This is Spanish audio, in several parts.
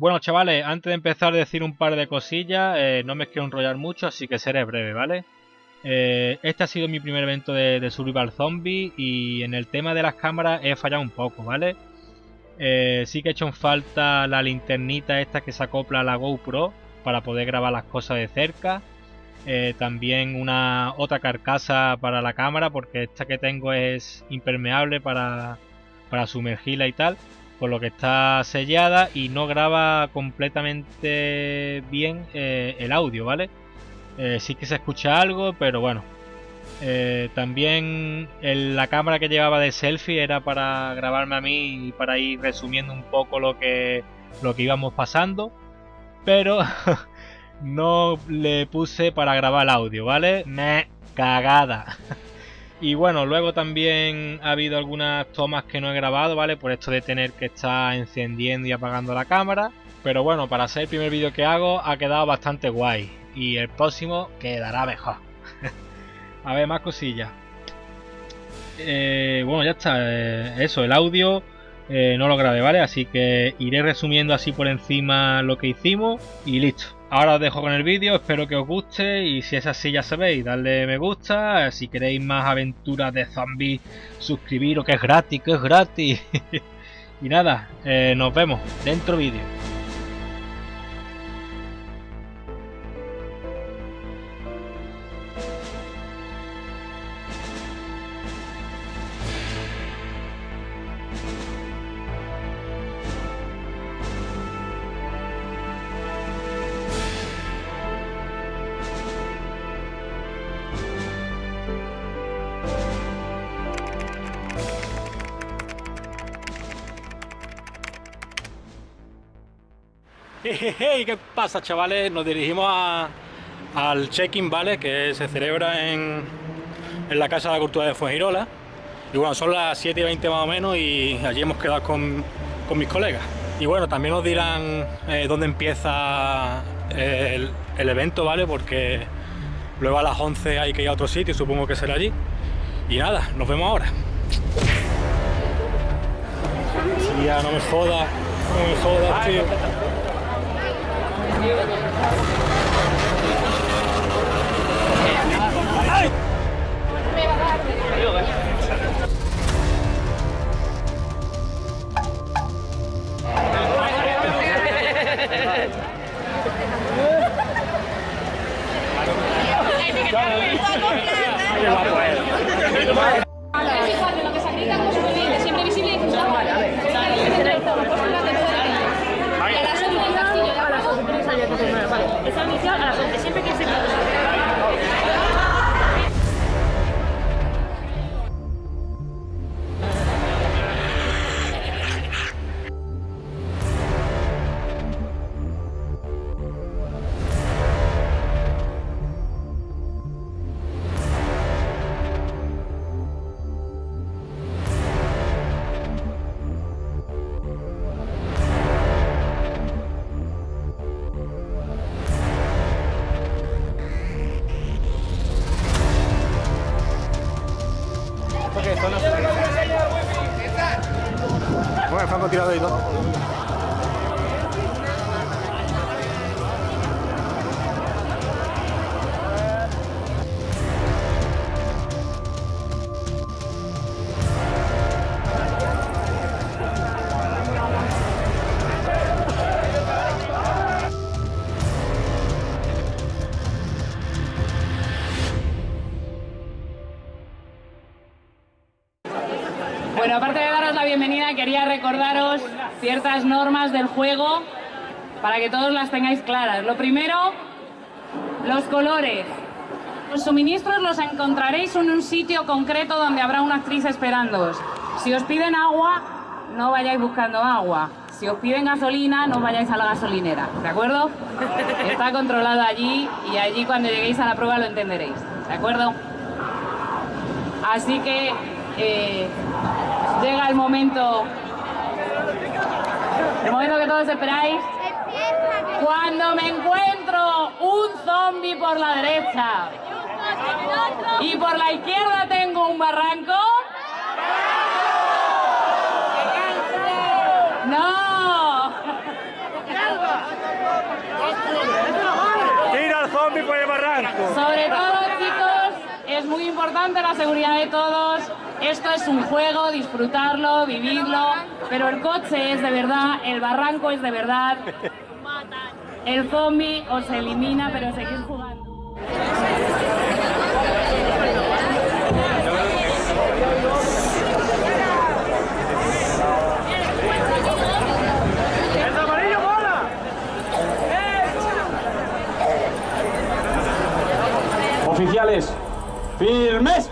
Bueno, chavales, antes de empezar a decir un par de cosillas, eh, no me quiero enrollar mucho, así que seré breve, ¿vale? Eh, este ha sido mi primer evento de, Survival Zombie y en el tema de las cámaras he fallado un poco, ¿vale? Eh, sí que he hecho en falta la linternita esta que se acopla a la GoPro para poder grabar las cosas de cerca. también una otra carcasa para la cámara porque esta que tengo es impermeable para, para sumergirla y tal por lo que está sellada y no graba completamente bien eh, el audio, ¿vale? Eh, sí que se escucha algo, pero bueno. Eh, también la cámara que llevaba de selfie era para grabarme a mí y para ir resumiendo un poco lo que, lo que íbamos pasando. Pero no le puse para grabar el audio, ¿vale? Me cagada. Y bueno, luego también ha habido algunas tomas que no he grabado, ¿vale? Por esto de tener que estar encendiendo y apagando la cámara. Pero bueno, para ser el primer vídeo que hago ha quedado bastante guay. Y el próximo quedará mejor. A ver, más cosillas. Eh, bueno, ya está. Eh, eso, el audio eh, no lo grabé, ¿vale? Así que iré resumiendo así por encima lo que hicimos y listo. Ahora os dejo con el vídeo, espero que os guste y si es así ya sabéis, darle me gusta, si queréis más aventuras de zombies, suscribiros que es gratis, que es gratis. y nada, eh, nos vemos dentro vídeo. Hey, ¿Qué pasa chavales? Nos dirigimos al check-in, ¿vale? Que se celebra en, la Casa de la Cultura de Fuengirola. Y bueno, son las 7 y 20 más o menos y allí hemos quedado con, mis colegas. Y bueno, también nos dirán eh, dónde empieza el, el, evento, ¿vale? Porque luego a las 11 hay que ir a otro sitio, supongo que será allí. Y nada, nos vemos ahora. Sí, ya no me jodas, no me jodas, tío. Hãy subscribe cho kênh Ghiền Mì Gõ Để không bỏ lỡ những video hấp dẫn ciertas normas del juego para que todos las tengáis claras. Lo primero, los colores. Los suministros los encontraréis en un sitio concreto donde habrá una actriz esperándoos. Si os piden agua, no vayáis buscando agua. Si os piden gasolina, no vayáis a la gasolinera, ¿de acuerdo? Está controlado allí y allí cuando lleguéis a la prueba lo entenderéis, ¿de acuerdo? Así que eh, llega el momento, el momento que todos esperáis. Cuando me encuentro un zombie por la derecha y por la izquierda tengo un barranco. ¡No! ¡Tira al zombie por el barranco! Sobre todo, chicos, es muy importante la seguridad de todos. Esto es un juego, disfrutarlo, vivirlo, pero el coche es de verdad, el barranco es de verdad. El zombie os elimina, pero seguís jugando. Oficiales, firmes.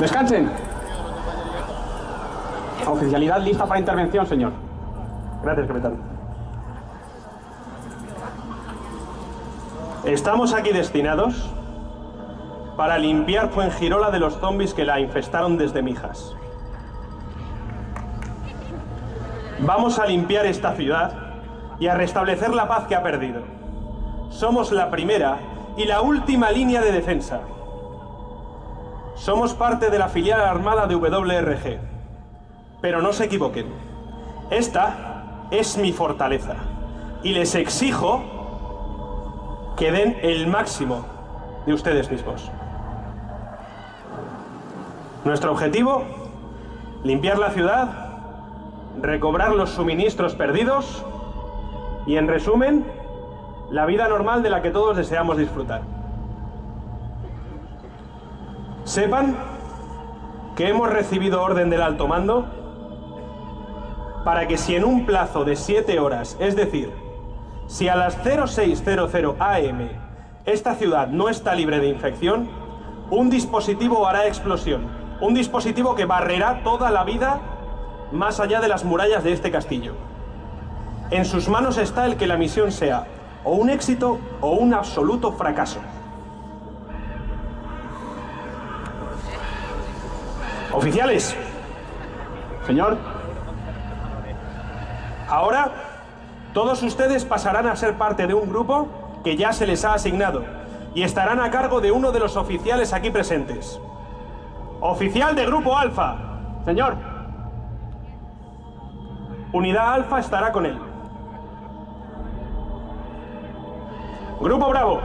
Descansen. Oficialidad lista para intervención, señor. Gracias, capitán. Estamos aquí destinados para limpiar Fuengirola de los zombies que la infestaron desde Mijas. Vamos a limpiar esta ciudad y a restablecer la paz que ha perdido. Somos la primera y la última línea de defensa. Somos parte de la filial armada de WRG. Pero no se equivoquen. Esta es mi fortaleza. Y les exijo que den el máximo de ustedes mismos. Nuestro objetivo, limpiar la ciudad, recobrar los suministros perdidos y, en resumen, la vida normal de la que todos deseamos disfrutar. Sepan que hemos recibido orden del alto mando para que si en un plazo de 7 horas, es decir, si a las 0600 am esta ciudad no está libre de infección, un dispositivo hará explosión. Un dispositivo que barrerá toda la vida más allá de las murallas de este castillo. En sus manos está el que la misión sea o un éxito o un absoluto fracaso. Oficiales. Señor. Ahora, todos ustedes pasarán a ser parte de un grupo que ya se les ha asignado y estarán a cargo de uno de los oficiales aquí presentes. Oficial de Grupo Alfa. Señor. Unidad Alfa estará con él. Grupo Bravo.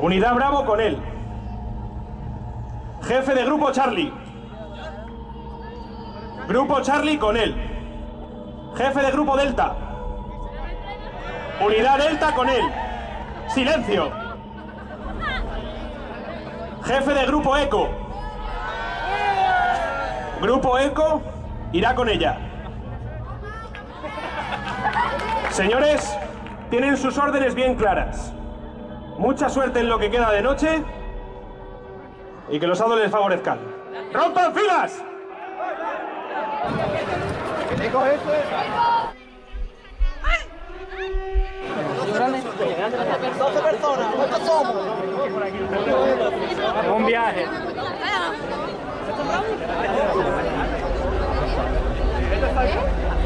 Unidad Bravo con él. Jefe de Grupo Charlie. Grupo Charlie con él. Jefe de Grupo Delta. Unidad Delta con él. Silencio. Jefe de Grupo Eco. Grupo Eco irá con ella. Señores, tienen sus órdenes bien claras. Mucha suerte en lo que queda de noche y que los hados les favorezcan. ¡Rompan filas! Un viaje.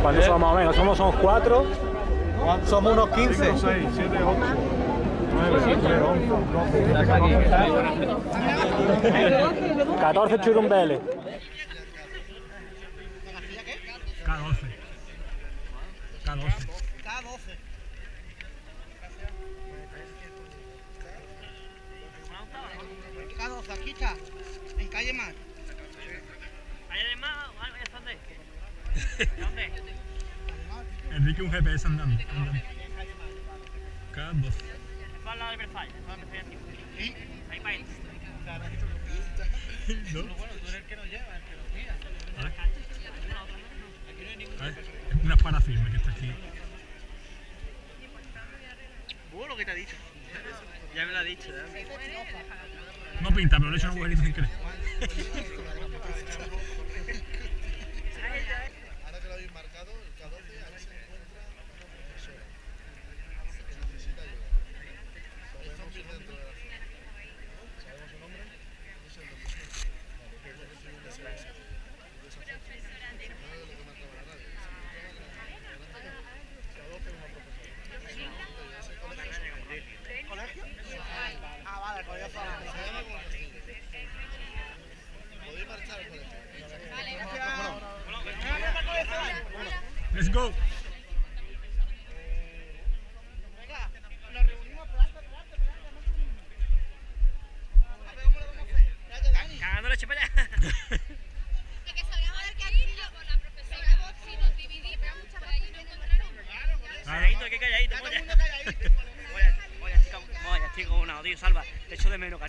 ¿Cuántos somos más o menos? Somos, somos cuatro. Somos unos 15. 6, 7, 8, 9, 10, 11, 14 churumbeles. K12. K12. K12, aquí está. En calle Mar. Enrique un GPS andando. andando. K12. ¿No? A ver, es una parafirma que está aquí. Uh, lo que te ha dicho. Ya me lo ha dicho, ¿eh? No pinta, pero le he hecho un agujerito sin querer.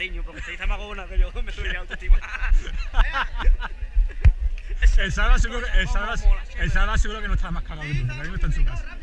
cariño, porque usted dice magona que yo me subiré autoestima. el Salva seguro, seguro que no está más cagado, que porque no está en su casa.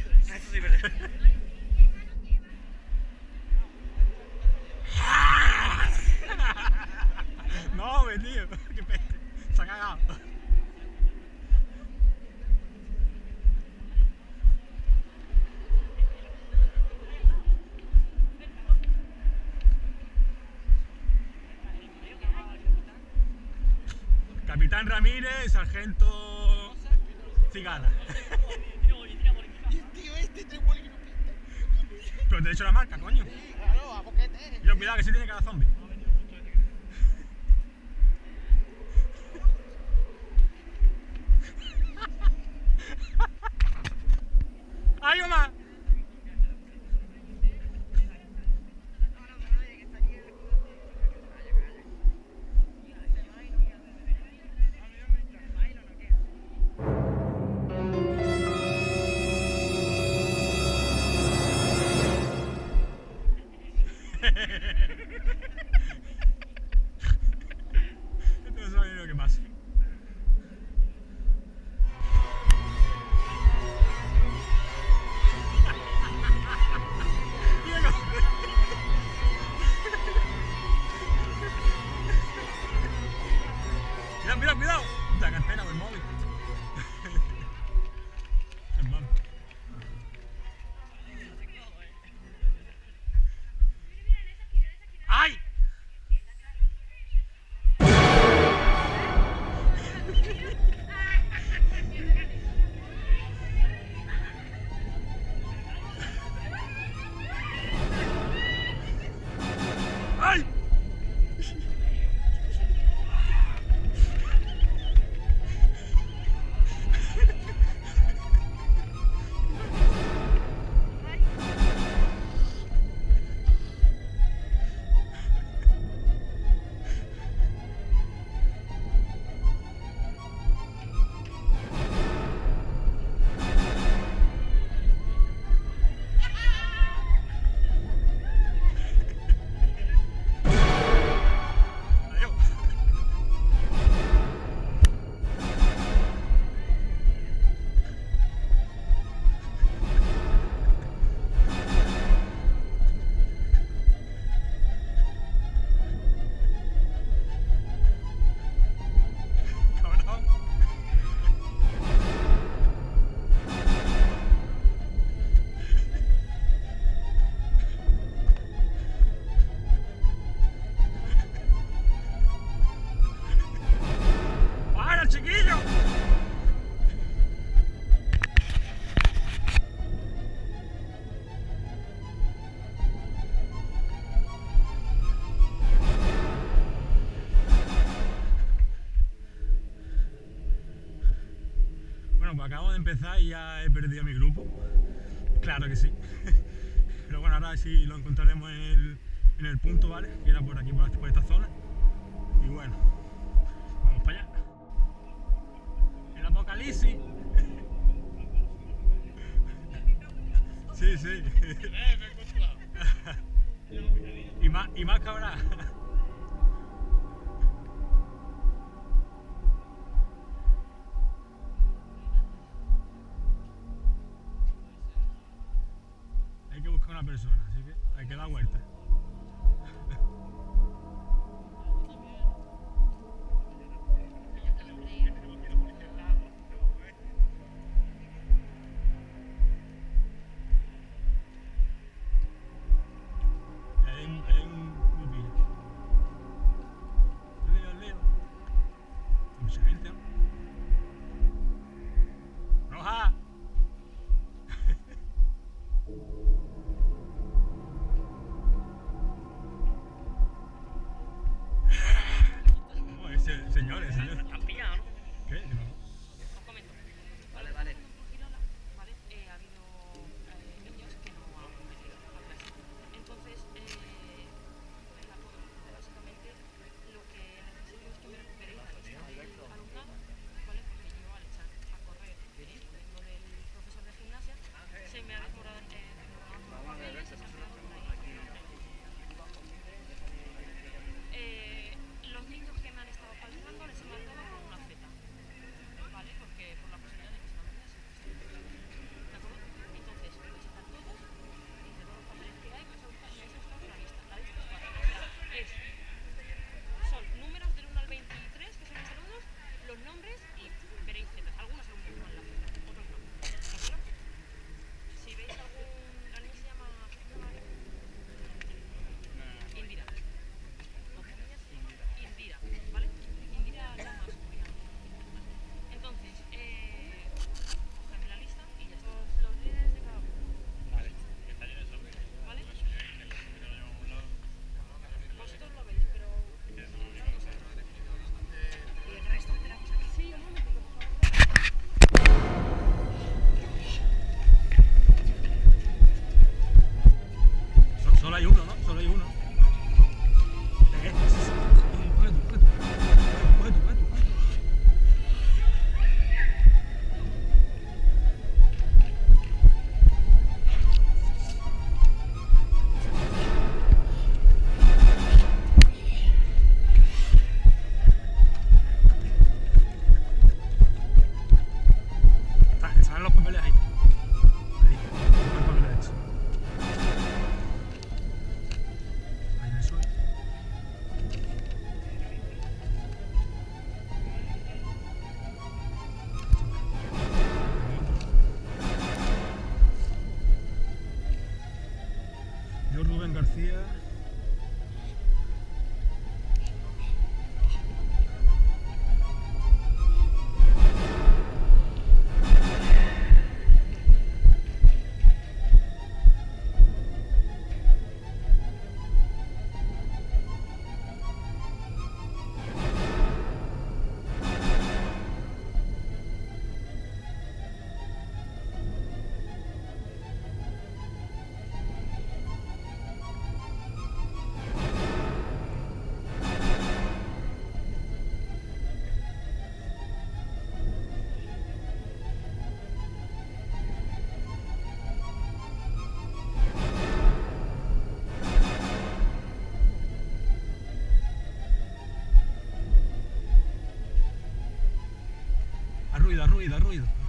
acabo de empezar y ya he perdido mi grupo. Claro que sí. Pero bueno, ahora sí lo encontraremos en el, punto, ¿vale? Que era por aquí, por esta zona. Y bueno, ruido, ruido,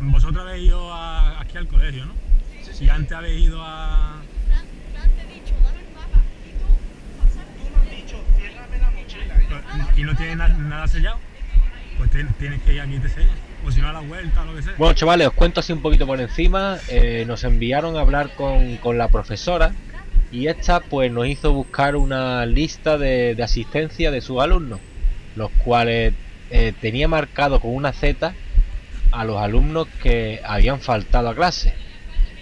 vosotros habéis ido a- aquí al colegio, ¿no? Y antes habéis ido a... Fran, Fran, te he dicho, dame el mapa. Y tú. Tú me has dicho, ciérrame la mochila. Y yo, y no tienes na- nada sellado. Pues te- tienes que ir aquí y te sellan. O si no a la vuelta o lo que sea. Bueno, chavales, os cuento así un poquito por encima. Eh, nos enviaron a hablar con, con la profesora y esta pues nos hizo buscar una lista de, de asistencia de sus alumnos, los cuales eh, tenía marcado con una Z a los alumnos que habían faltado a clase.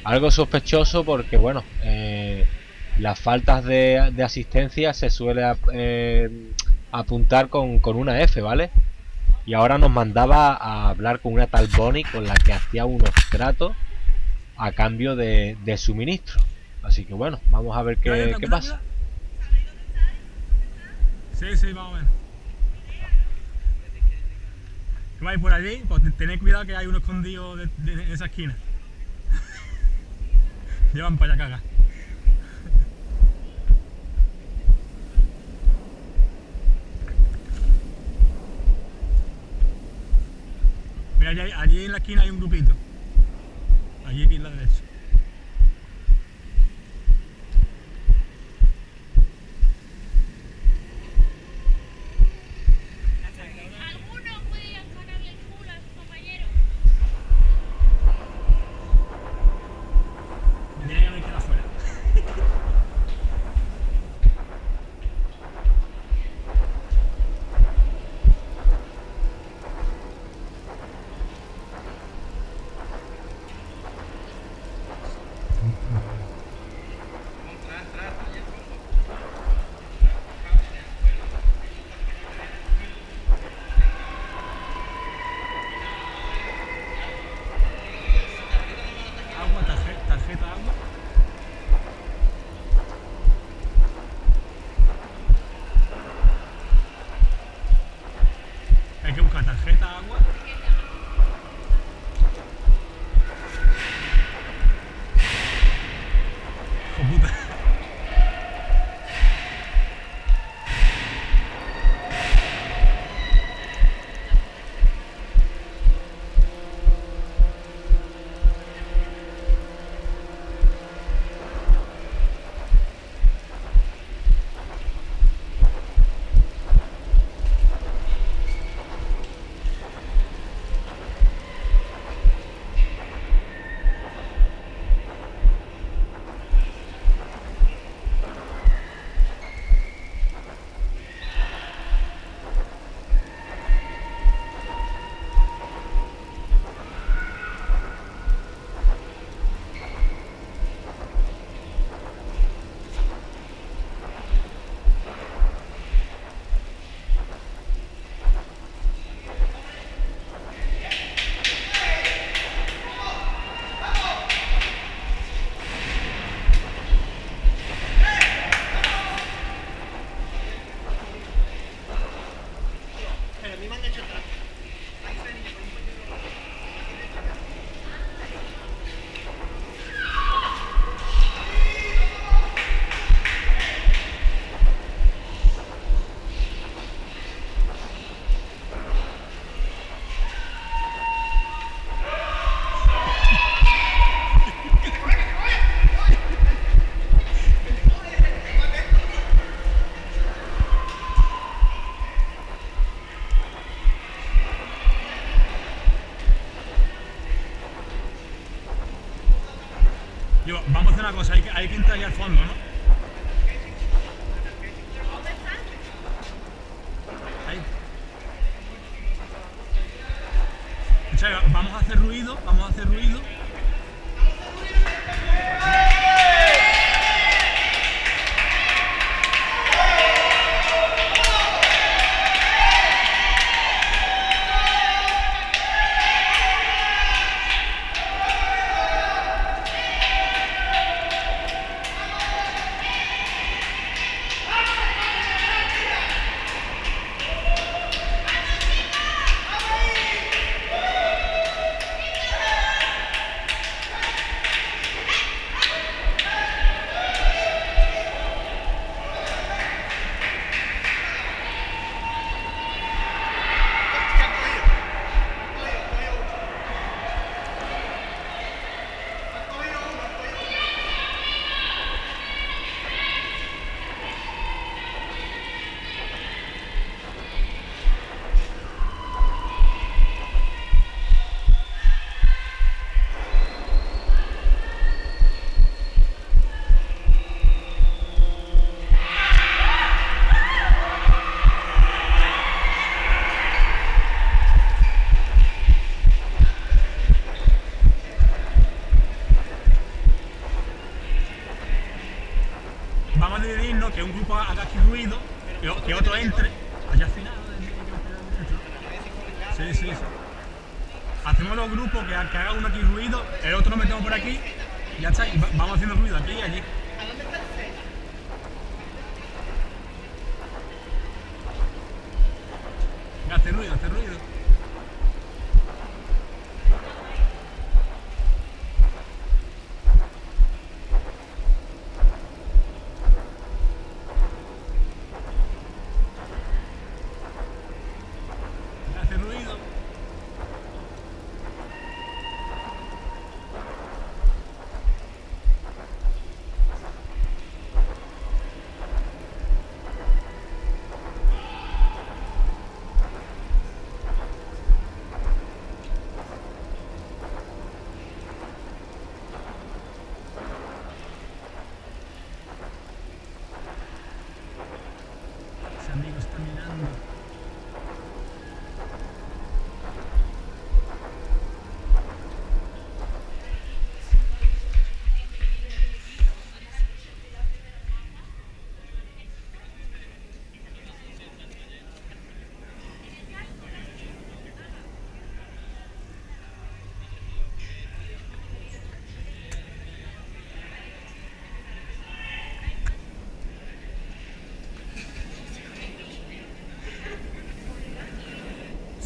Algo sospechoso porque, bueno, eh, las faltas de, de asistencia se suele ap- eh, apuntar con, con una F, ¿vale? Y ahora nos mandaba a hablar con una tal Bonnie con la que hacía unos tratos a cambio de, de suministro. Así que bueno, vamos a ver qué, qué pasa. Sí, sí, más o menos. Que vais por allí, pues te- tened cuidado que hay uno escondido de, de- esa esquina. Llevan para allá caga. Mira, allí, allí en la esquina hay un grupito. Allí aquí en la derecha. Hay que, hay que entrar al fondo.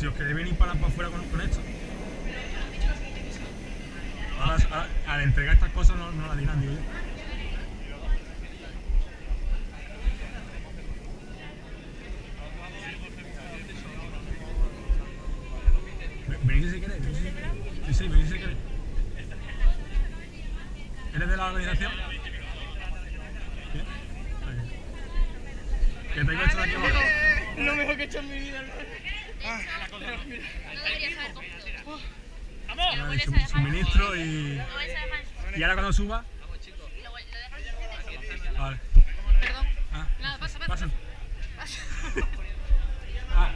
Si os queréis venir para, afuera con, esto. Ahora, al entregar estas cosas no, no las dirán, digo yo. Suba. Vale. Perdón. Ah, Nada, pasa, pasa. Ah.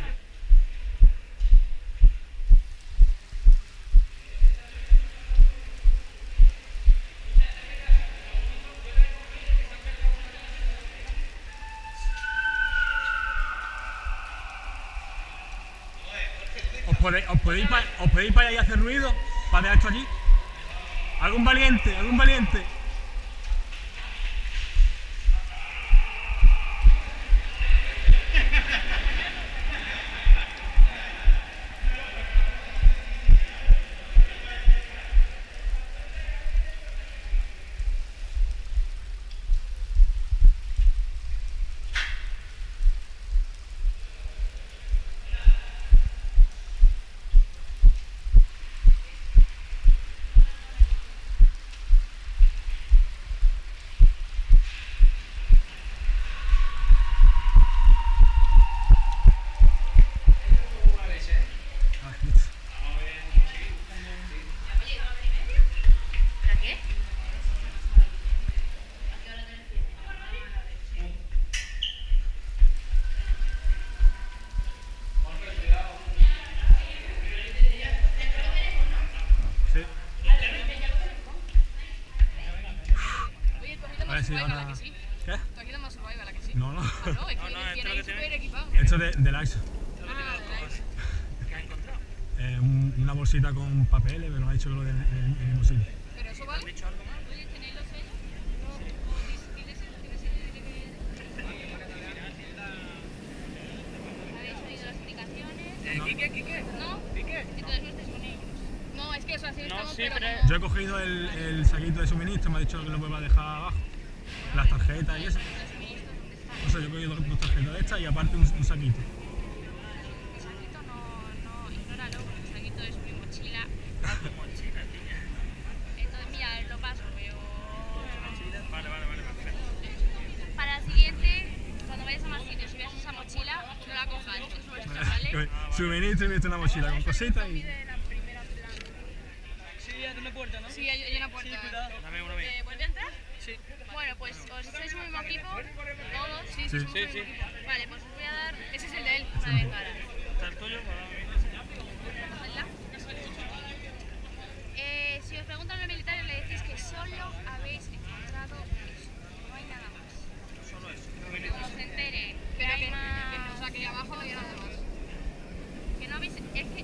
¿Os podéis, os podéis, pa- os podéis para allá y hacer ruido? ¿Para dejar esto allí? ¿Algún valiente? ¿Algún valiente? Ver si survival, ahora... ¿a que sí? ¿Qué? Tú aquí más survival, ¿a que sí? No, no. Ah, no, es que No, no, ahí tiene- súper equipado. Esto de, de la. Ah, de la ISO. ¿Qué has encontrado? Eh, un- una bolsita con papeles, pero me ha dicho que lo del en el mismo sitio. Pero eso vale. ¿Has dicho algo más? Oye, ¿tenéis los sellos? No. ¿O dis- tienes el- tienes el- el- el- ¿Habéis oído las indicaciones? Eh, ¿Quique, Quique? ¿No? ¿Quique? Entonces no estáis con ellos. No, es que eso así No, estamos, sí, pero Yo he cogido el, el saquito de suministro, me ha dicho que lo vuelva a dejar abajo. Tarjetas y eso. O sea, yo he cogido dos, tarjetas de estas y aparte un, un saquito. El saquito no, no, ignóralo, porque el saquito es mi mochila. Ah, tu mochila, tía. Entonces, mira, lo paso, pero... Vale, vale, vale, perfecto. Para la siguiente, cuando vayas a más sitios veas esa mochila, no la cojas, es nuestra, ¿vale? Suministro y una mochila con cositas y. Sí, ya tiene puerta, ¿no? Sí, hay, hay una puerta. Sí, cuidado. Dame uno mío. Eh, ¿Vuelve a entrar? Sí. Bueno, pues os sois un mismo equipo, todos. Sí, sí, Sí. somos Sí, un sí. equipo. Vale, pues os voy a dar Ese es el de él. una de cara. ¿Está el tuyo? Para mí. Cogedla. Eh, si os preguntan los militares, le decís que solo habéis encontrado eso, no hay nada más. Solo eso. Cuando se entere que Pero hay que, más... que, o sea, que abajo no había nada más. Que no habéis... Es que... que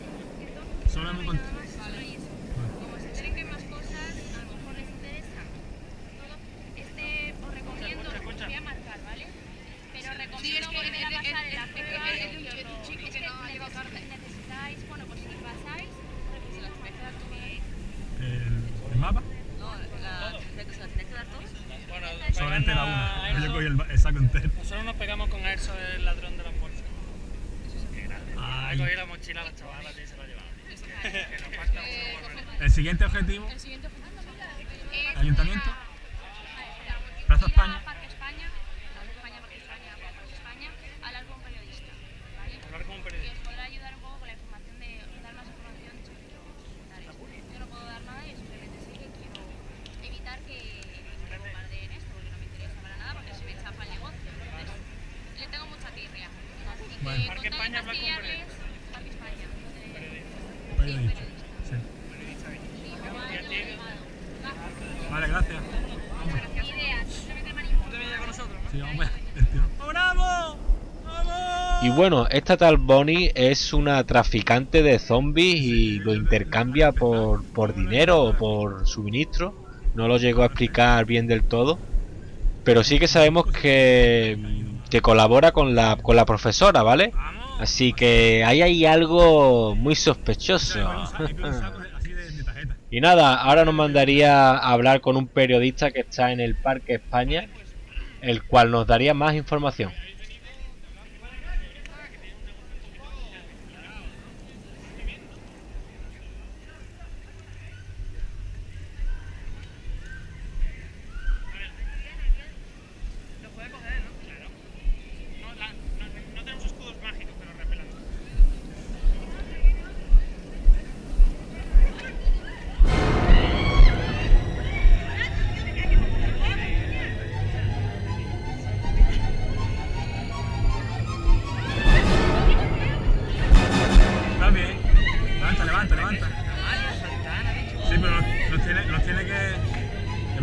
todo- Solo no hemos hay nada encont- más, solo hay eso. Como se enteren que hay más cosas, a lo mejor les interesa. Todo. Este os recomiendo, os voy a marcar, ¿vale? Pero Sí, recomiendo es que volver a es- pasar es- en la es- prueba. es- es de un- y os es de un lo- chico es que no ha llevado neces- carta. Necesitáis, bueno, pues si pasáis, pues se las vais a dar todo bien. El, el mapa. No, la, ¿se la tenéis que dar todos? Bueno, Solamente la pegando a una. Yo Airsoft. cogí el, ba- el saco entero. Nosotros nos pegamos con Airsoft, el ladrón de las bolsas. Qué grande. Ay. Le cogí la mochila a la chavala y se la llevaba. que nos falta Eh, mucho por ver. El siguiente objetivo. Es Ayuntamiento. ir a- Plaza ir a España. Parque España, Plaza España, Parque España, Plaza España, hablar con un periodista, ¿vale? Hablar con un Y periodista. os podrá ayudar un poco con la información de, dar más información sobre los militares. Yo no puedo dar nada y simplemente sé que quiero evitar que me bombardeen esto, porque no me interesa para nada, porque se me chapa el negocio. Entonces, le tengo mucha tirria. Así que Bueno. con Parque tal de España, hablar con fastidiarles, Parque España. donde- Periodista. Sí. Sí, como ha llamado. Vale, gracias. Ideas, simplemente manipula. ¿Tú te vienes con nosotros, no? Sí, vamos a ver. el tío. ¡Bravo! ¡Vamos! Y bueno, esta tal Bonnie es una traficante de zombies y lo intercambia por, por dinero o por suministro. No lo llegó a explicar bien del todo. Pero sí que sabemos que, que colabora con la, con la profesora, ¿vale? Así que ahí hay algo muy sospechoso. Y nada, ahora nos mandaría a hablar con un periodista que está en el Parque España, el cual nos daría más información.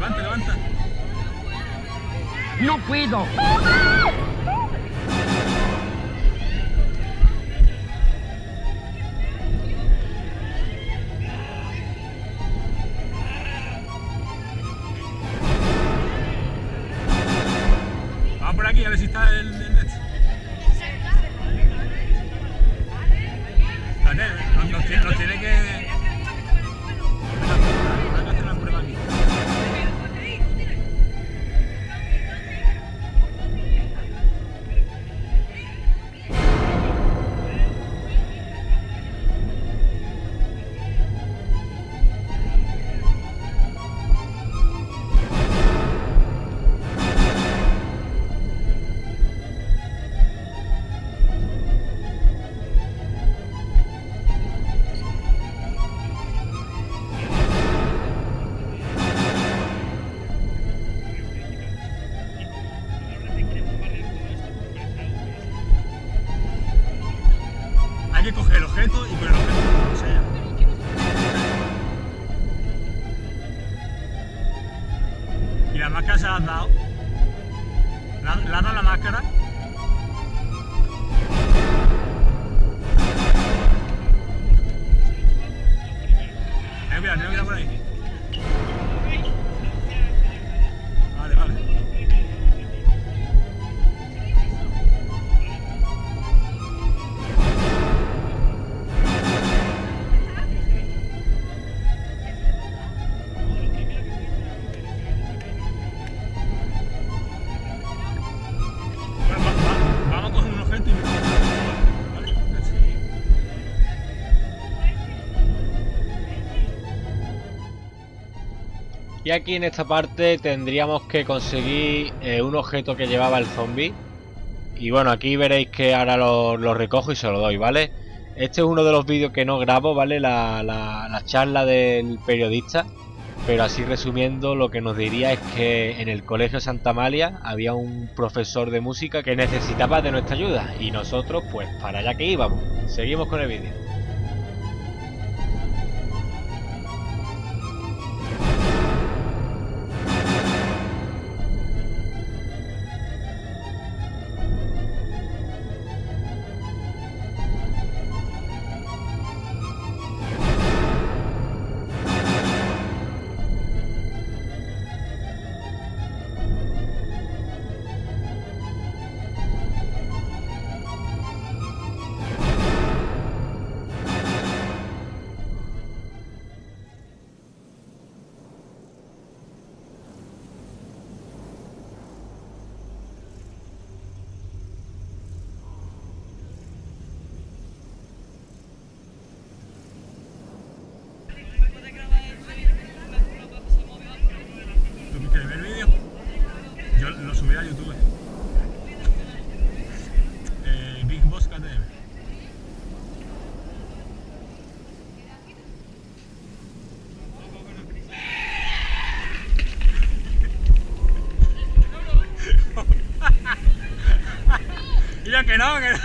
Levanta, levanta. No puedo. Aquí en esta parte tendríamos que conseguir eh, un objeto que llevaba el zombie. Y bueno, aquí veréis que ahora lo, recojo y se lo doy, ¿vale? Este es uno de los vídeos que no grabo, ¿vale? La, la- la charla del periodista. Pero así resumiendo, lo que nos diría es que en el colegio Santa Amalia había un profesor de música que necesitaba de nuestra ayuda. Y nosotros, pues, para allá que íbamos. Seguimos con el vídeo. Que no, que no.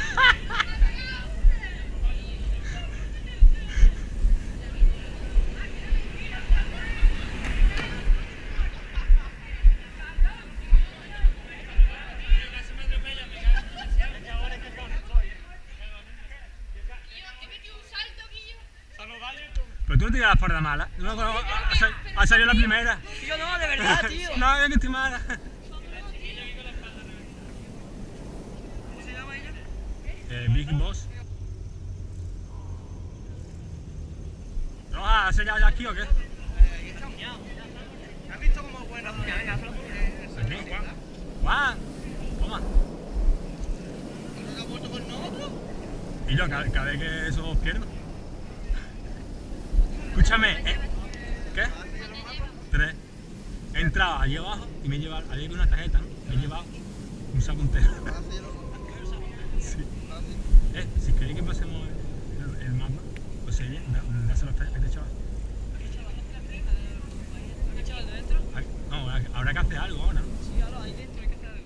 Pero tú no tiras la espalda mala. No, no, ha, sal- ha salido la primera. Tío, no, de verdad, tío. no, yo que estoy mala. ¿Cómo se llama ella? Eh, Big Boss. ¿No vas a hacer ya, ya aquí o qué? ¿Has visto cómo es buena? Venga, venga, hazlo. Aquí, Juan. Juan, toma. Y yo, cada, cada vez que eso os pierdo. Escúchame, eh, ¿qué? Tres. He entrado allí abajo y me he llevado, allí con una tarjeta, ¿no? Me he llevado un saco entero. Sí. Eh, si queréis que pasemos el, el mapa, pues sería, da- dáselo a este a este chaval. ¿Qué chaval de dentro? Ay, No, habrá que hacer algo ahora, ¿no? Sí, ahora ahí dentro hay que hacer algo.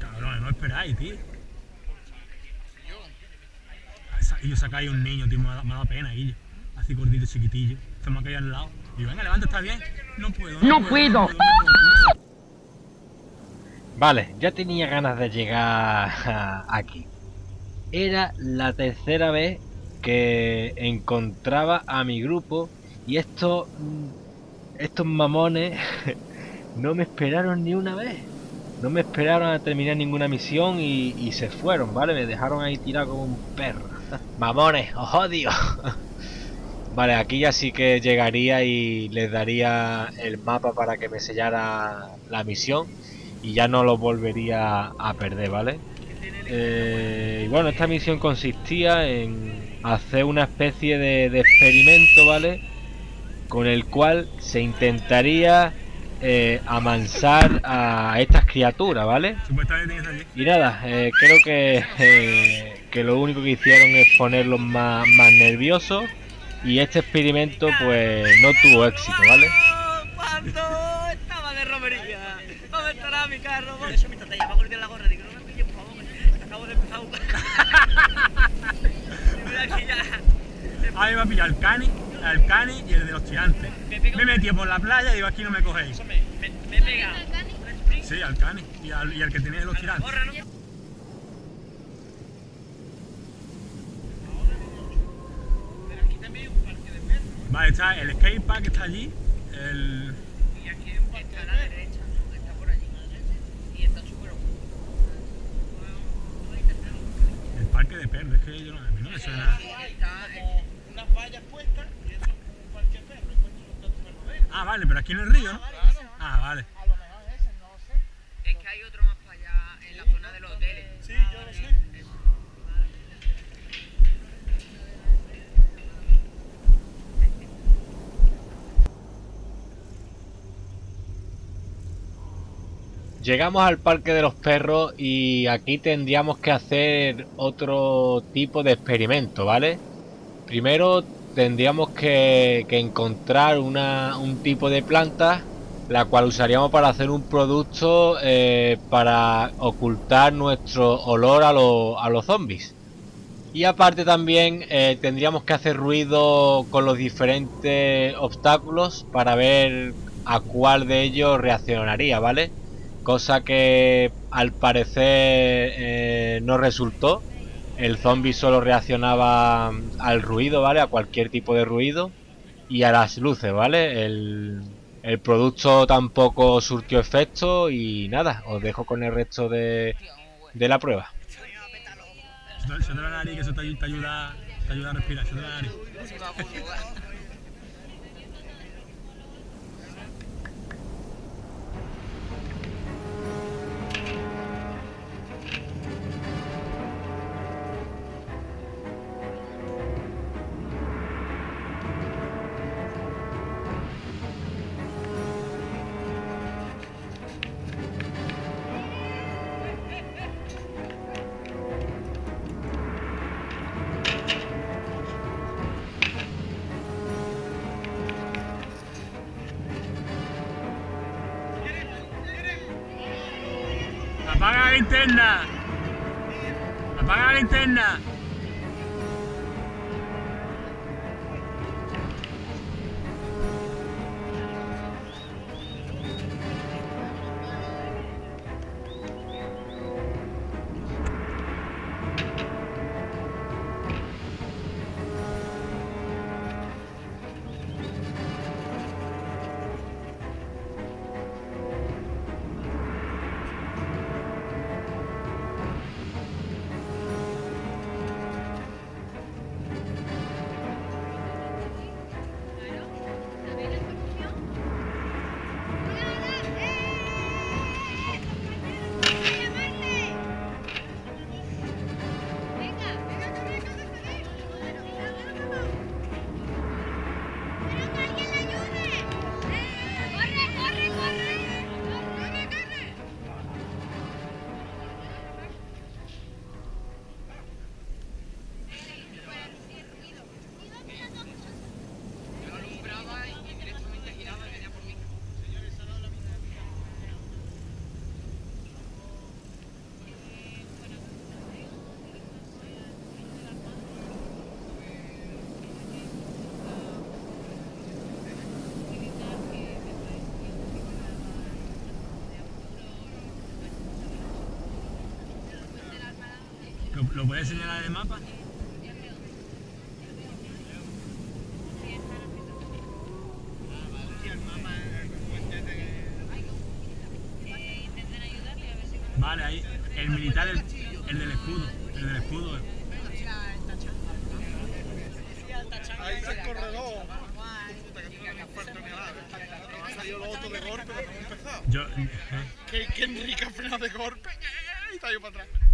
Cabrón, no esperáis, tío. Sacáis un niño, tío, me ha, dado- me ha dado pena, Guillo. Así gordito, chiquitillo. Se me ha caído al lado. Y yo, venga, levanta, está bien. No puedo. No No, puedo. no puedo, no puedo. Vale, ya tenía ganas de llegar aquí. Era la tercera vez que encontraba a mi grupo y estos estos mamones no me esperaron ni una vez. No me esperaron a terminar ninguna misión y, y se fueron, ¿vale? Me dejaron ahí tirado como un perro. Mamones, os odio. Vale, aquí ya sí que llegaría y les daría el mapa para que me sellara la misión y ya no lo volvería a perder, ¿vale? Eh, y bueno, esta misión consistía en hacer una especie de, de experimento, ¿vale? Con el cual se intentaría eh, amansar a estas criaturas, ¿vale? Y nada, eh, creo que, que lo único que hicieron es ponerlos más, más nerviosos y este experimento pues no tuvo éxito, ¿vale? Cuando estaba de romería. ¿Dónde estará mi carro? Eso mientras te llama a golpear la gorra. Digo, no me pilles, por favor. Acabo de empezar a jugar. Mira que ya. Ahí va a pillar el cani. al cani y el de los tirantes. Me metí por la playa y digo, aquí no me cogéis. Me, me he pegado. Sí, al cani y al, y al que tenía de los tirantes. Gorra, ¿no? Pero aquí también hay un parque de perros. Vale, está el skatepark está allí, el... Y aquí hay un parque está a la derecha, ¿no? Está por allí. Y está súper el parque de perros, es que yo no, a mí no me suena. Está Unas vallas puestas y eso es un parque de perros. y puestos los dos perros verdes. Ah, vale, pero aquí en el río, ¿no? Ah, vale. A lo mejor es ese, no lo sé. Es que hay otro Llegamos al Parque de los Perros y aquí tendríamos que hacer otro tipo de experimento, ¿vale? Primero tendríamos que, que encontrar una- un tipo de planta la cual usaríamos para hacer un producto eh, para ocultar nuestro olor a, a los zombies. Y aparte también eh, tendríamos que hacer ruido con los diferentes obstáculos para ver a cuál de ellos reaccionaría, ¿vale? Cosa que al parecer eh, no resultó. El zombie solo reaccionaba al ruido, ¿vale? A cualquier tipo de ruido. Y a las luces, ¿vale? El, el producto tampoco surtió efecto y nada, os dejo con el resto de, de la prueba. Se te, se te la nariz, que eso te, ayu- te ayuda, te ayuda a respirar, se te la nariz. ¡Apaga la linterna! ¡Apaga la puedes señalar el mapa? Vale, ahí. El militar, el, el del escudo. El del escudo. Ahí está el corredor. Que. Yo. eh, Que, que Enrique ha frenado de golpe. Y está yo para atrás.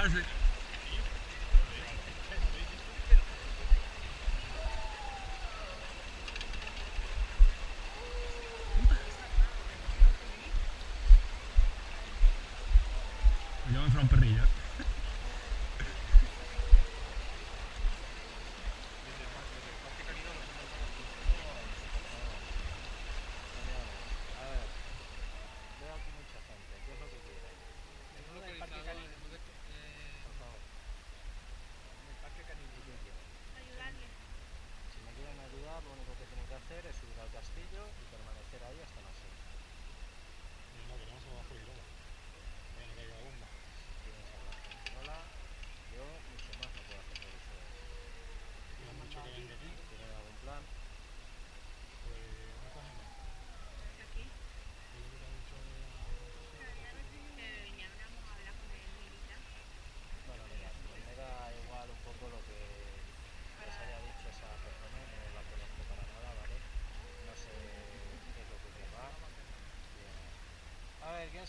tragic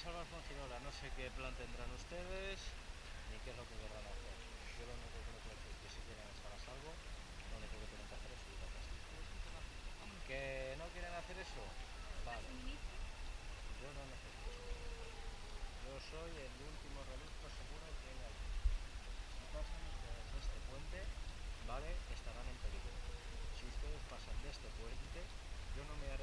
salvar Fongirola, no sé qué plan tendrán ustedes, ni qué es lo que querrán hacer. Yo lo único que les puedo decir es que si quieren estar a salvo, lo único que tienen que hacer es subir al castillo. ¿Que no quieren hacer eso? Vale. Yo no necesito suministro. Yo soy el último reducto seguro que hay aquí. Si pasan ustedes de este puente, ¿vale? Estarán en peligro. Si ustedes pasan de este puente, yo no me haré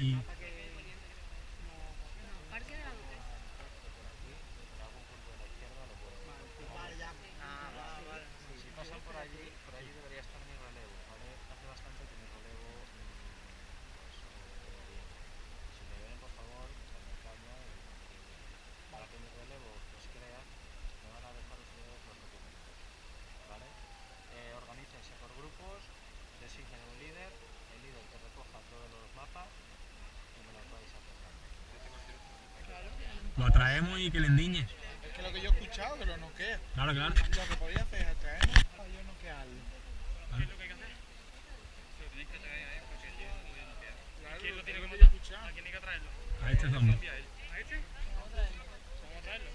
y atraemos y que le endiñe. Es que lo que yo he escuchado, que lo noquea. Claro, claro. Lo que podía hacer es traernos para yo noquearlo. Vale. Claro, ¿Quién lo tiene que yo he matar? escuchado. ¿A quién hay que traerlo? A este zombie. ¿A este? Vamos a traerlo.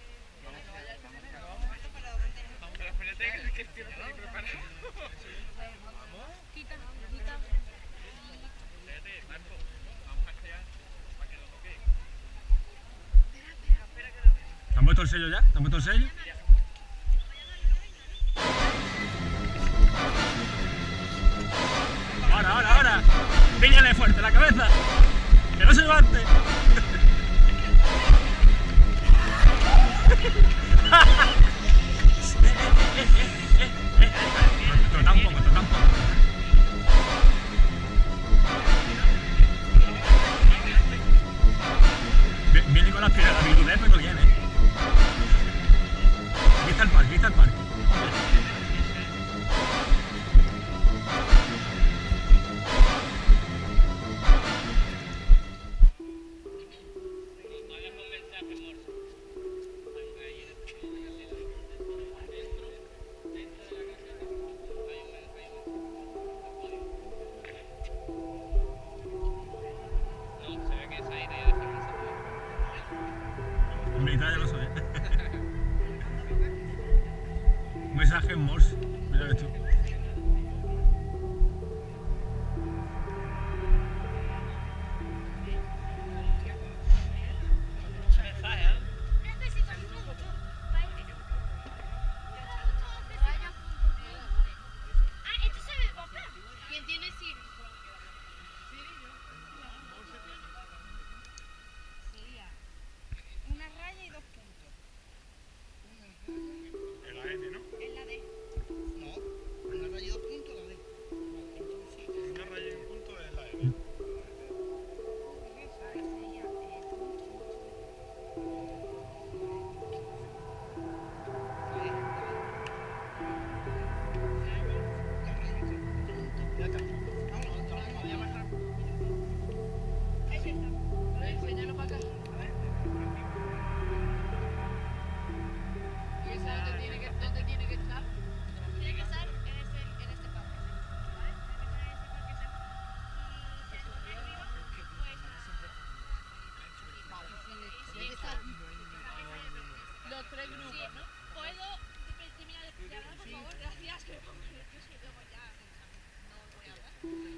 Espérate que- que el tío no está ni preparado. Quita, quita. Espérate, Marco. Vamos a esperar para que lo toque. ¿Te han puesto el sello ya? ¿Te han puesto el sello? Ahora, ahora, ahora. Píllale fuerte la cabeza. Que no se levante. Viene con las piernas, la habilidad, pero viene. tal cual, es tal cual. dos, tres grupos, sí. ¿no? ¿Puedo terminar de hablar, por favor? Gracias, que luego ya no voy a hablar.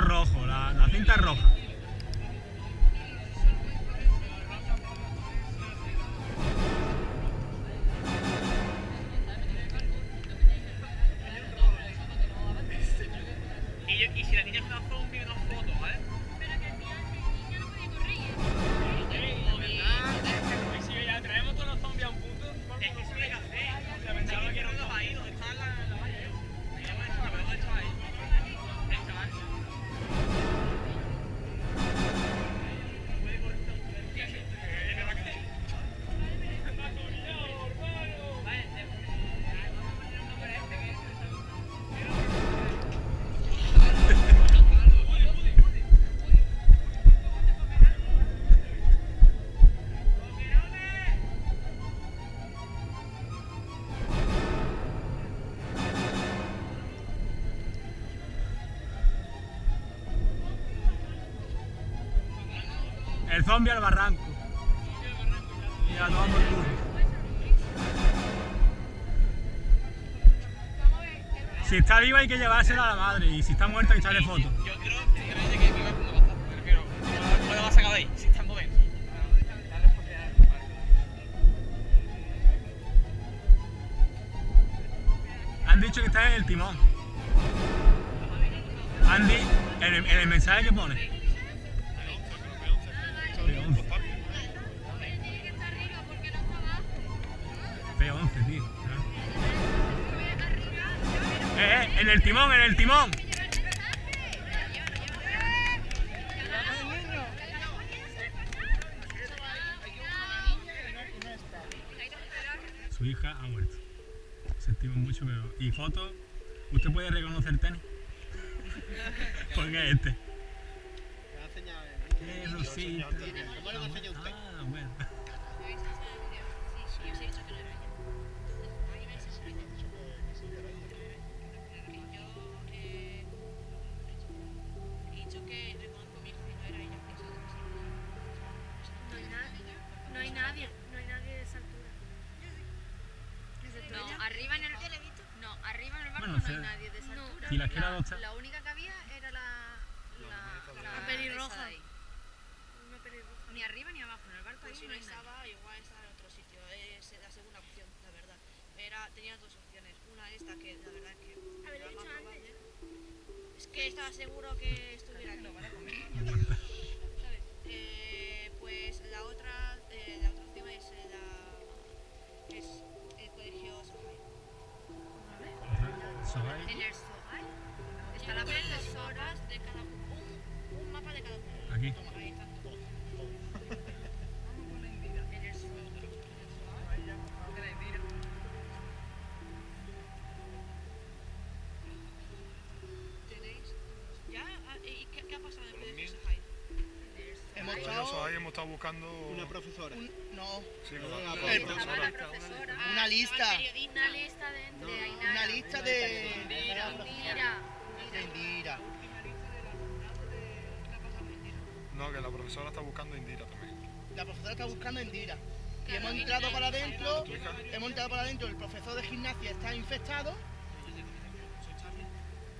Rojo, la, cinta roja. Zombie al barranco. Y a tomar por culo. Si está viva hay que llevársela a la madre y si está muerta hay que echarle foto. Yo creo sinceramente que viva como basta. Me refiero, no lo vas a sacar de ahí, si están moviendo. Han dicho que está en el timón. Andy, en el, en el mensaje que pone. El timón, en el timón. Su hija ha muerto. Sentimos mucho, pero. ¿Y fotos? ¿Usted puede reconocer segunda opción, la verdad. Era, tenía dos opciones. Una esta que la verdad que Haberlo era dicho más antes. Es que estaba seguro que estuviera aquí. ¿Sabes? Eh, pues la otra, eh, la otra opción es eh, la es el colegio Sahai. Soy. En el Sohai está Está la la profesora. profesoras de cada un, un mapa de cada uno. Aquí. Toma, ahí está. Buscando. una profesora. no, Sí, una profesora. profesora. Una lista. Una lista de, de Ainara. Una lista de Indira. de Indira. No, que la profesora está buscando a Indira también. La profesora está buscando a Indira. Y hemos entrado para adentro, hemos entrado para adentro, el profesor de gimnasia está infectado.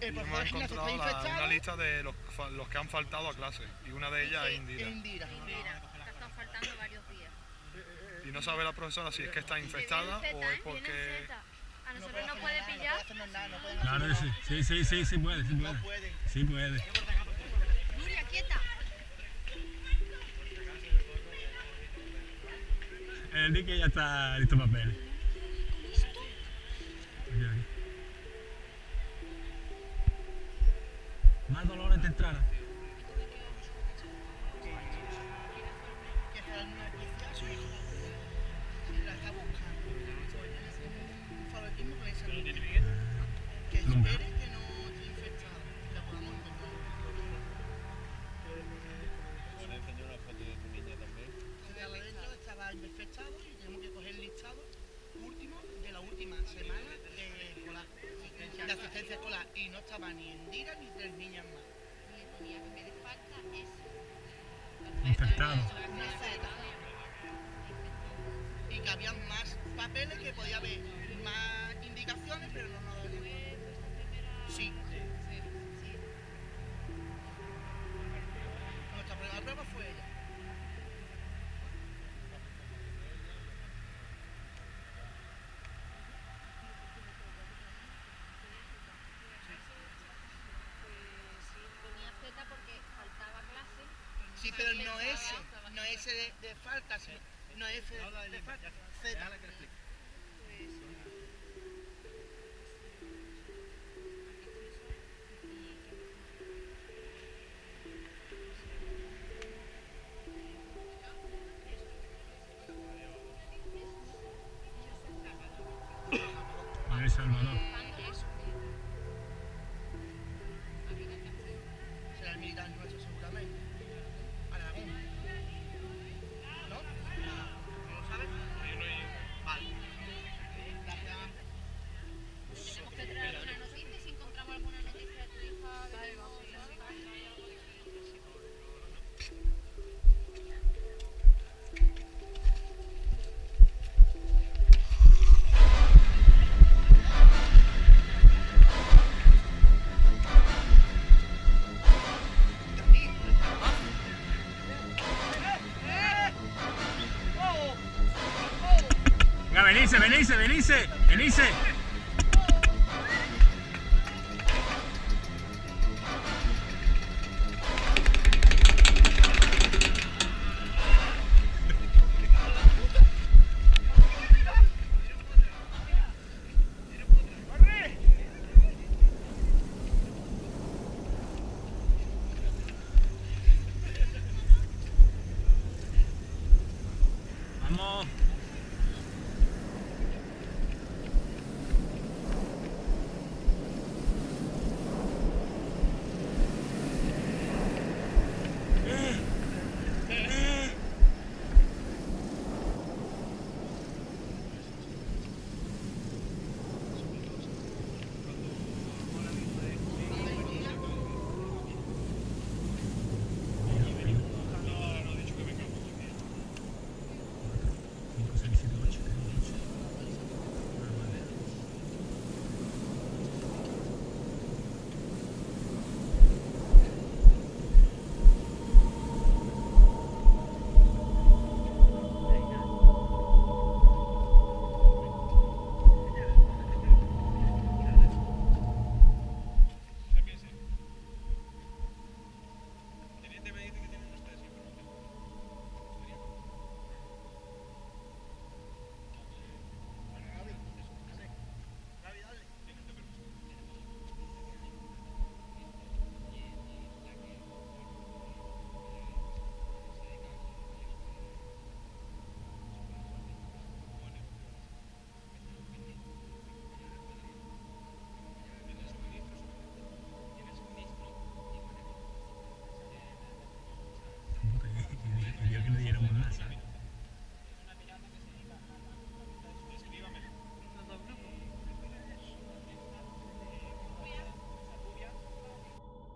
El profesor hemos de gimnasia está la- infectado. una lista de los, los que han faltado a clase. Y una de ellas es Indira. Indira. Indira. Te están faltando varios días. Y no sabe la profesora si es que está infectada o es porque. A nosotros nos puede pillar. Claro que sí. Sí, sí, sí, sí puede, sí puede. Sí puede. Nuria, quieta. El dique ya está listo para. Aquí, aquí. Más dolores te entrará. S de, de falta, no F de, de falta, Z. Venga, venirse, venirse, venirse,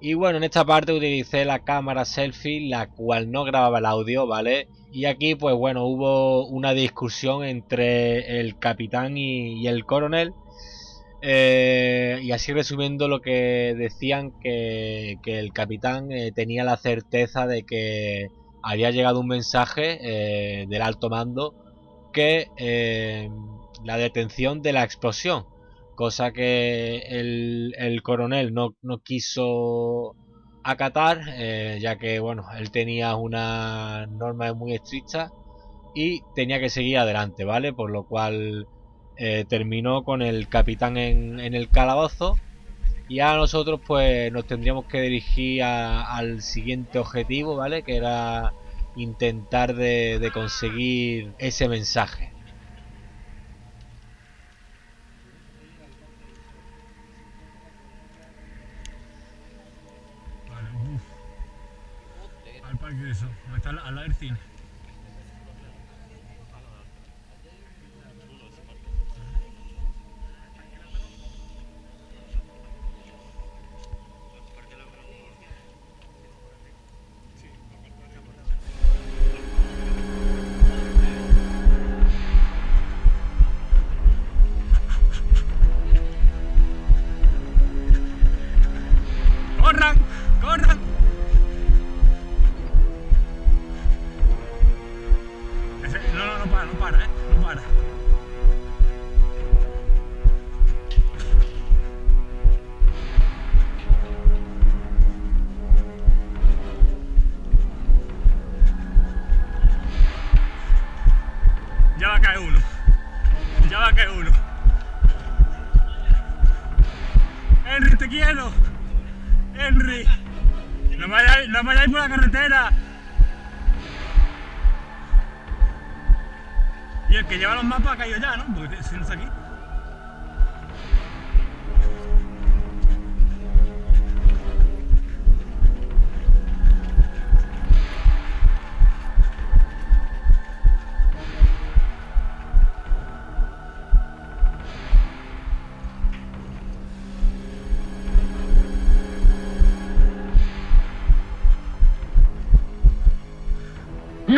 Y bueno, en esta parte utilicé la cámara selfie, la cual no grababa el audio, ¿vale? Y aquí, pues bueno, hubo una discusión entre el capitán y, el coronel. Eh, y así resumiendo lo que decían que, el capitán eh, tenía la certeza de que había llegado un mensaje eh, del alto mando que la detención de la explosión cosa que el, el coronel no, quiso acatar eh, ya que bueno él tenía una norma muy estricta y tenía que seguir adelante vale por lo cual eh, terminó con el capitán en, en el calabozo y a nosotros pues nos tendríamos que dirigir al siguiente objetivo vale que era intentar de, de conseguir ese mensaje Vale, uff. Al parque de eso, donde está al, al cine. Henry, te quiero. Henry, no vayáis, no vayáis por la carretera. Y el que lleva los mapas ha caído ya, ¿no? Porque si no está aquí.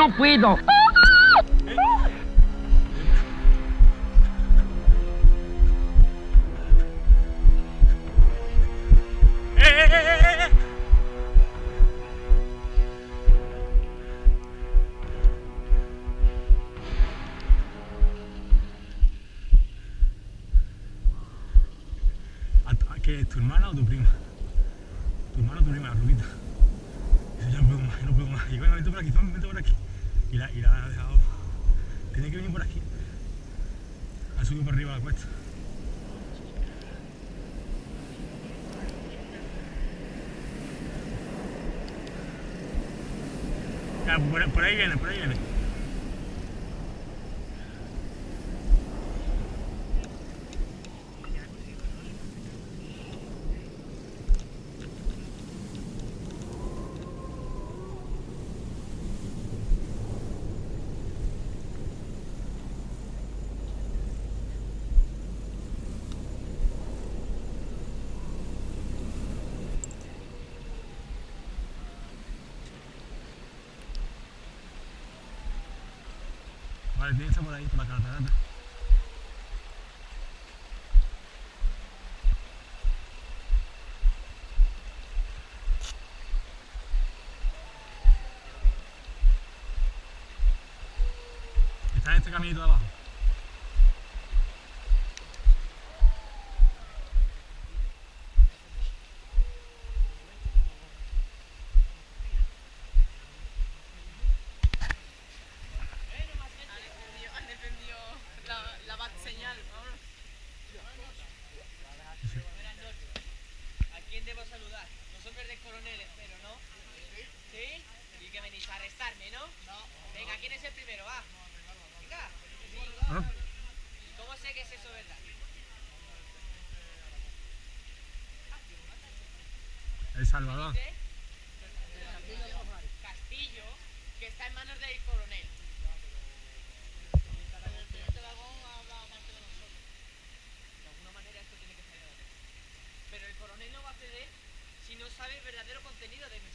no puedo. por ahí viene, por ahí viene. Valdense por ahí, por la catarata. Está en este caminito de abajo. ¿quién es el primero? Ah, va. ¿Ah? ¿Cómo sé que es eso, verdad? El Salvador. Castillo, que está en manos del coronel. Pero el coronel no va a ceder si no sabe el verdadero contenido de mi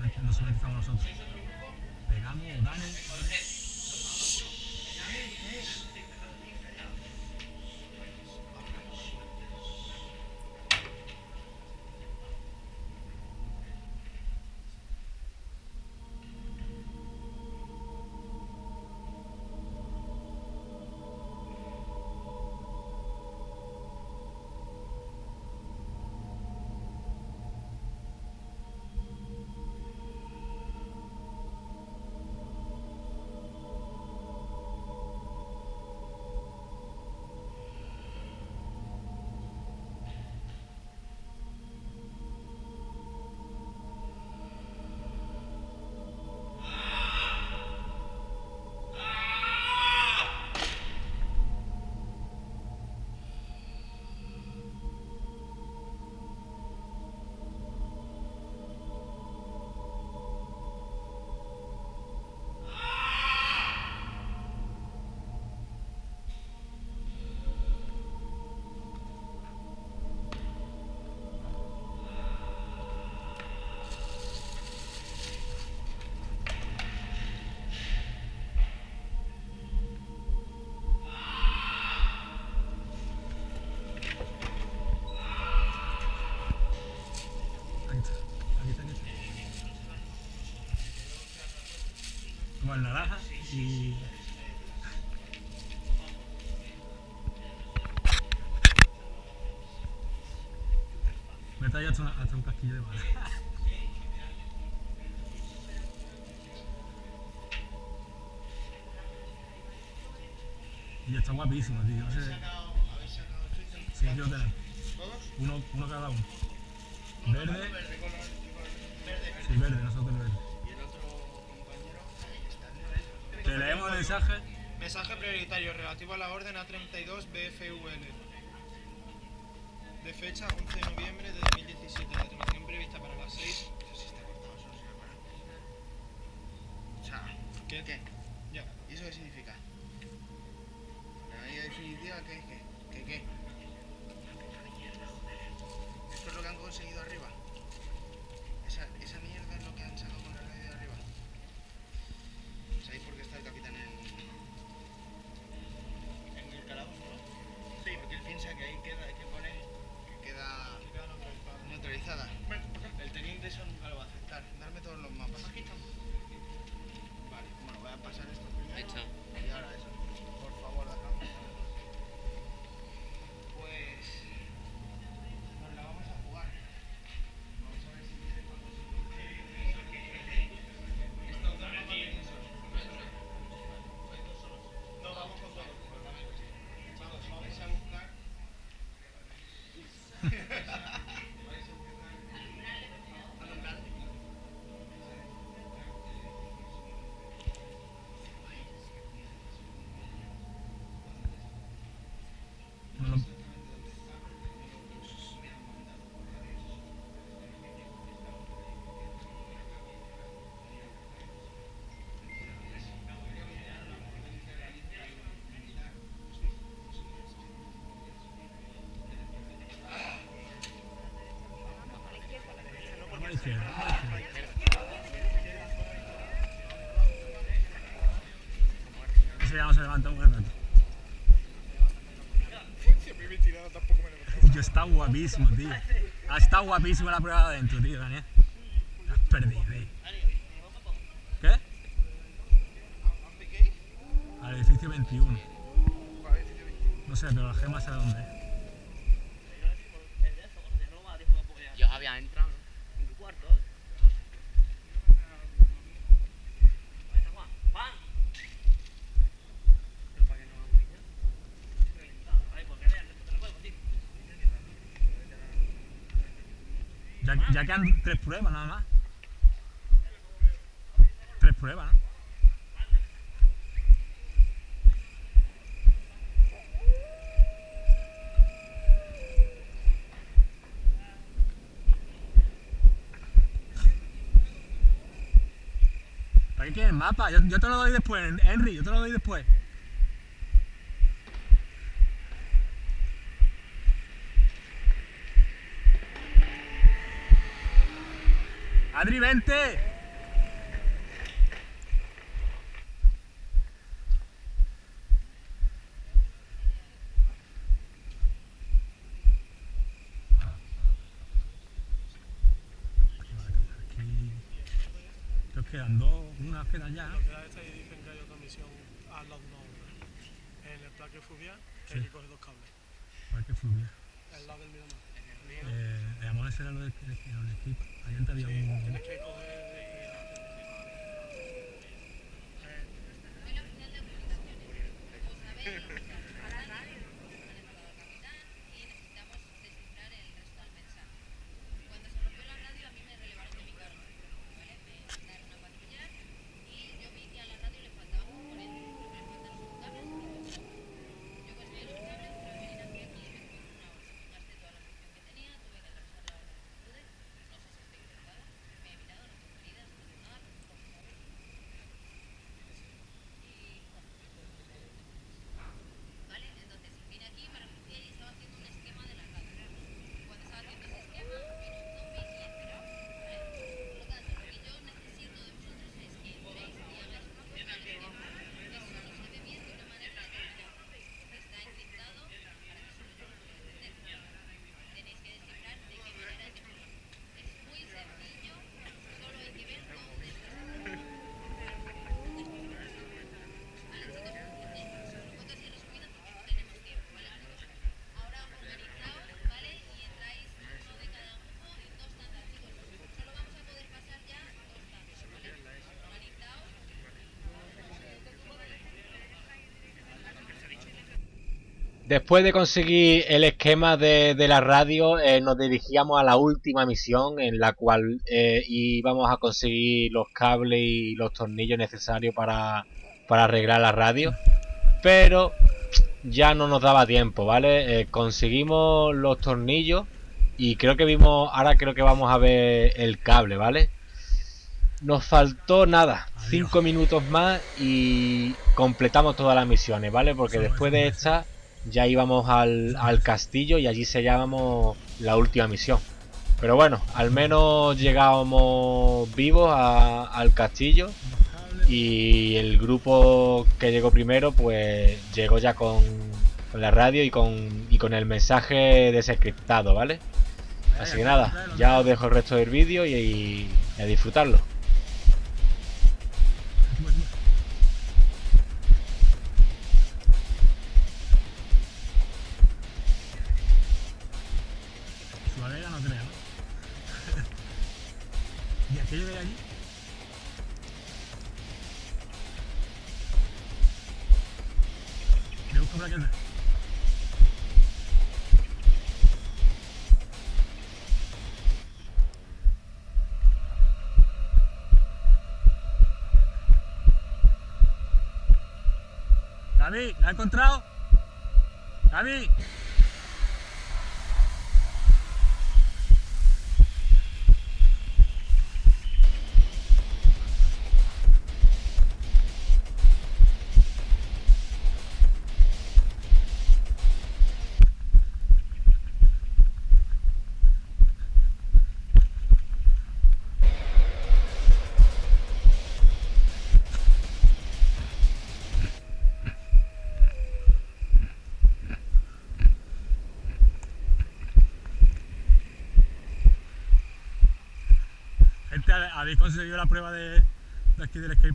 lo seleccionamos nosotros. Pegamos, Dani. El naranja y... Me trae hasta, hasta un casquillo de bala. Y está guapísimo, tío. No sé... Sí, lo tenemos. Uno, uno cada uno. Verde. Sí, verde, nosotros mensaje? Mensaje prioritario relativo a la orden A32 BFVL. De fecha 11 de noviembre de 2017. La detonación prevista para las 6. ahí queda Vamos a la izquierda, vamos a la izquierda. Ese ya no se levanta un levantaba. Tío, está guapísimo, tío. Ha estado guapísimo la prueba de adentro, tío, Daniel. Te has perdido, tío. ¿Qué? Al edificio 21. No sé, pero la gema sabe dónde Ya, quedan tres pruebas nada más. Tres pruebas, ¿no? ¿Para qué quieres mapa? Yo te lo doy después, Henry, yo te lo doy después. Adri, vente. Aquí. Creo que quedan dos, una queda ya. Lo que da esta y dicen que hay otra misión al lado de una obra. En el plaque fluvial, que hay que coger dos cables. Para que fluya. Al lado del Miramar. Eh, el amor ese era lo del el equipo. Antes había un. Tienes que coger. Cuando se rompió la radio a mí me relevaron de mi cargo, ¿vale? Me mandaron a patrullar y yo vi que a la radio le faltaban componentes, le faltan sus cables y todo. Yo conseguí los cables, pero me vine aquí y me tuve una hora. Gasté toda la munición que tenía, tuve que atravesar la hora de longitudes, no sé si estoy infectada, me he mirado, Después de conseguir el esquema de, de la radio, eh, nos dirigíamos a la última misión en la cual eh, íbamos a conseguir los cables y los tornillos necesarios para, para arreglar la radio. Pero ya no nos daba tiempo, ¿vale? Eh, conseguimos los tornillos y creo que vimos, ahora creo que vamos a ver el cable, ¿vale? Nos faltó nada, 5 minutos más y completamos todas las misiones, ¿vale? Porque después de esta ya íbamos al, al castillo y allí sellábamos la última misión. Pero bueno, al menos llegábamos vivos al castillo y el grupo que llegó primero pues llegó ya con, la radio y con, y con el mensaje desencriptado, ¿vale? Así que nada, ya os dejo el resto del vídeo y, y a disfrutarlo. ¿La has encontrado? ¿Habéis conseguido la prueba de, de aquí del escape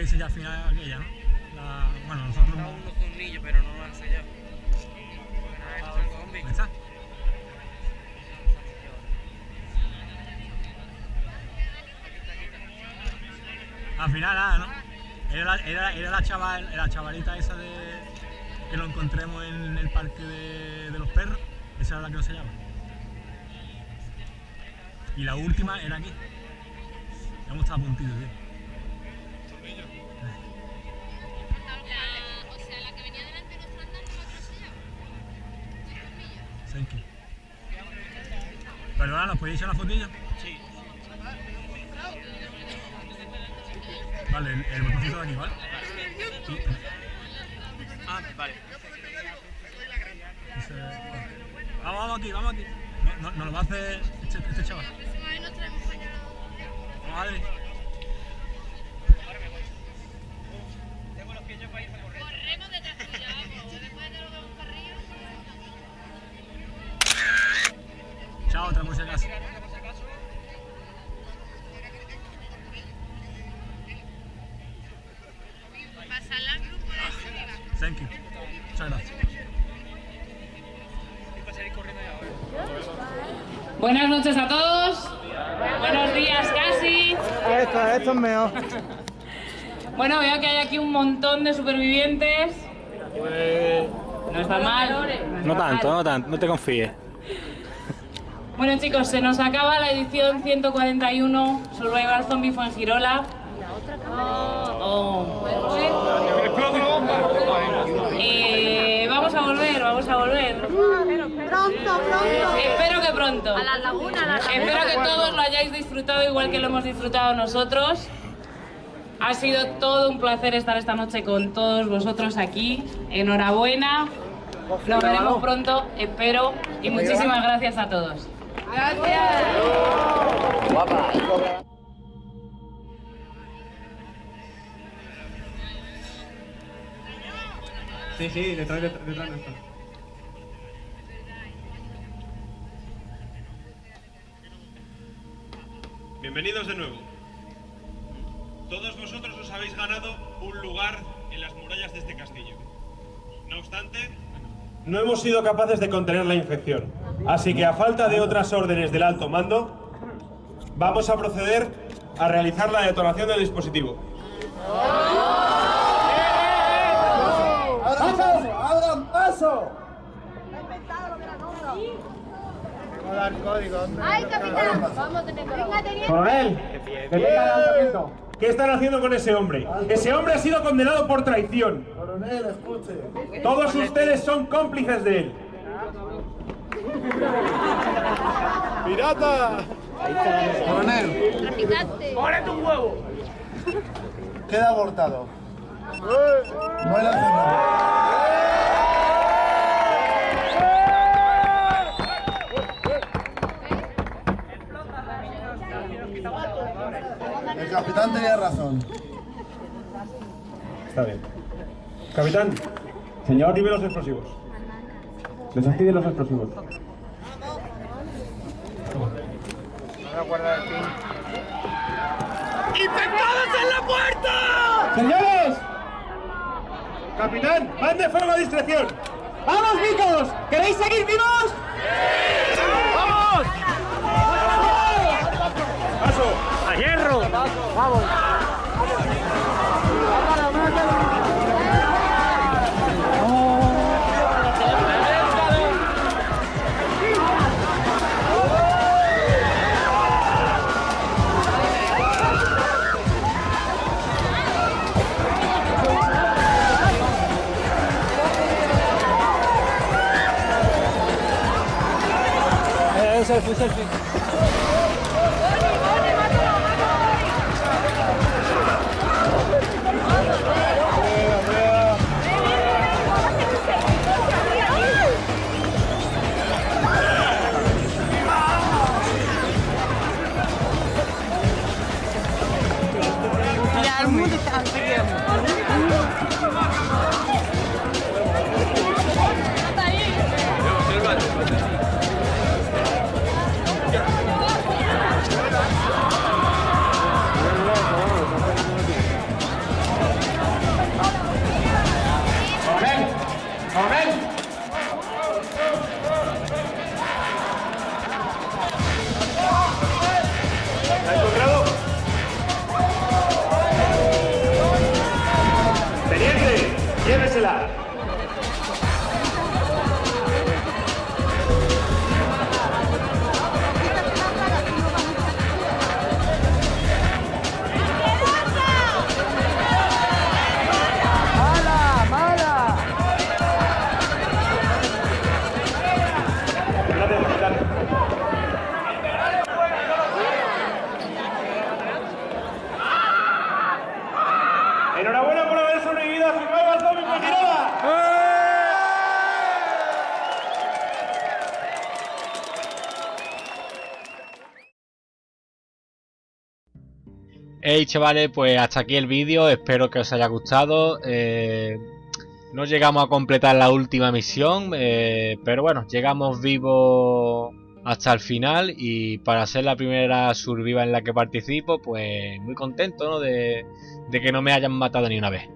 No veis ya al final aquella, ¿no? La, bueno, nosotros... unos tornillos, pero no lo han sellado. ¿Dónde está? Al final nada, ¿no? Era la, era, era la, chaval, la chavalita esa de que lo encontremos en el parque de, de los perros. Esa era la que nos sellaba. Y la última era aquí. Hemos estado a puntito, tío. Perdona, ¿nos podéis echar una fotillo? Sí. Vale, el, el botoncito de aquí, ¿vale? Sí. Ah, vale. Ese- Vamos, vamos aquí, vamos aquí. No, no, nos lo va a hacer este, este chaval. Vamos, Adri. Corremos detrás tuya, vamos. Después de lo que vamos para arriba. Chao, otra por si acaso. Pasarla al grupo de arriba. Thank you. Muchas gracias. Buenas noches a todos. Buenos días casi. Esto, esto es mejor. Bueno, veo que hay aquí un montón de supervivientes. No está mal. No tanto, no tanto, no te confíes. Bueno chicos, se nos acaba la edición 141 Survival Zombie Fuengirola. Oh. Eh, vamos a volver, vamos a volver. Pronto, pronto. Espero que pronto. A la laguna, a la laguna. Espero que todos lo hayáis disfrutado igual que lo hemos disfrutado nosotros. Ha sido todo un placer estar esta noche con todos vosotros aquí. Enhorabuena. Nos veremos pronto, espero. Y muchísimas gracias a todos. Gracias. Sí, sí, detrás, detrás, detrás nuestro. Bienvenidos de nuevo. Todos vosotros os habéis ganado un lugar en las murallas de este castillo. No obstante, no hemos sido capaces de contener la infección. Así que a falta de otras órdenes del alto mando, vamos a proceder a realizar la detonación del dispositivo. ¡Abran paso! ¡Abran paso! Dar código, hombre. ¡Ay, capitán! Vamos, teniendo. Venga, teniente. Coronel. ¿qué están haciendo con ese hombre? Ese hombre ha sido condenado por traición. Coronel, escuche. Todos ustedes son cómplices de él. ¡Pirata! Coronel. ¡Órale un huevo! queda abortado. No hay El capitán tenía razón. Está bien. Capitán. Señor. Dime los explosivos. Desactive los explosivos. ¡Infectados en la puerta! ¡Señores! Capitán, mande fuego a discreción. ¡Vamos, Micos! ¿Queréis seguir vivos? ¡Vamos! ¡Vamos! Eh, selfie, selfie. മനസ്സിലാവും Chavales, pues hasta aquí el vídeo, espero que os haya gustado. Eh, no llegamos a completar la última misión, eh, pero bueno, llegamos vivos hasta el final y para ser la primera surviva en la que participo, pues muy contento de que no me hayan matado ni una vez.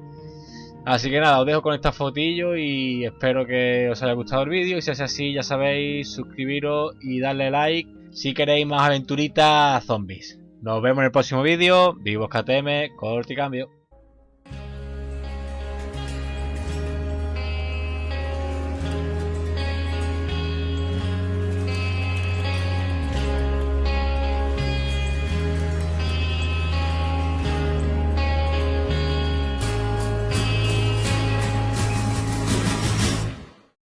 Así que nada, os dejo con esta fotillo y espero que os haya gustado el vídeo y si es así ya sabéis, suscribiros y darle like si queréis más aventuritas zombies. Nos vemos en el próximo vídeo. Vivos KTM, corte y cambio.